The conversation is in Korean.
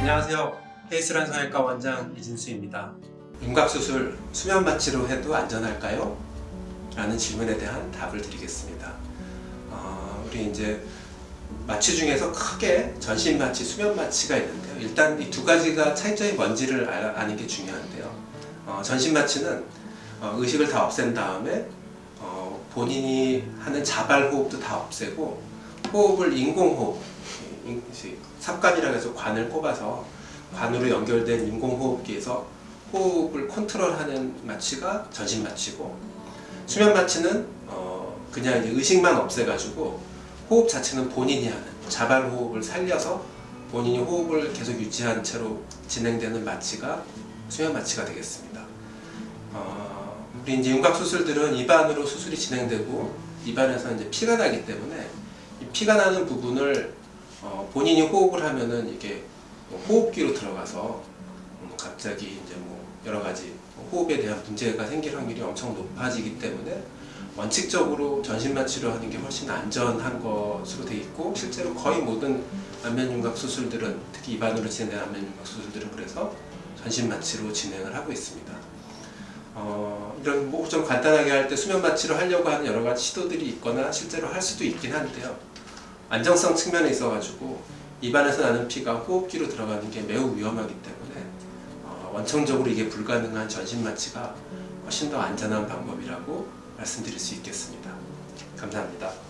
안녕하세요. 헤이스란 성형외과 원장 이진수입니다. 윤곽수술 수면 마취로 해도 안전할까요? 라는 질문에 대한 답을 드리겠습니다. 어, 우리 이제 마취 중에서 크게 전신 마취, 수면 마취가 있는데요. 일단 이 두 가지가 차이점이 뭔지를 알- 아는 게 중요한데요. 어, 전신 마취는 어, 의식을 다 없앤 다음에 어, 본인이 하는 자발 호흡도 다 없애고 호흡을 인공호흡, 인- 삽관이라고 해서 관을 꼽아서 관으로 연결된 인공호흡기에서 호흡을 컨트롤하는 마취가 전신 마취고 수면 마취는 어, 그냥 의식만 없애가지고 호흡 자체는 본인이 하는 자발 호흡을 살려서 본인이 호흡을 계속 유지한 채로 진행되는 마취가 수면 마취가 되겠습니다. 어, 우리 이제 윤곽 수술들은 입안으로 수술이 진행되고 입안에서 이제 피가 나기 때문에 이 피가 나는 부분을 어, 본인이 호흡을 하면은 이게 뭐 호흡기로 들어가서 음, 갑자기 이제 뭐 여러 가지 호흡에 대한 문제가 생길 확률이 엄청 높아지기 때문에 원칙적으로 전신 마취를 하는 게 훨씬 안전한 것으로 돼 있고 실제로 거의 모든 안면 윤곽 수술들은 특히 입안으로 진행되는 안면 윤곽 수술들은 그래서 전신 마취로 진행을 하고 있습니다. 어, 이런 뭐 좀 간단하게 할 때 수면 마취를 하려고 하는 여러 가지 시도들이 있거나 실제로 할 수도 있긴 한데요. 안정성 측면에 있어가지고 입안에서 나는 피가 호흡기로 들어가는 게 매우 위험하기 때문에 어, 원청적으로 이게 불가능한 전신 마취가 훨씬 더 안전한 방법이라고 말씀드릴 수 있겠습니다. 감사합니다.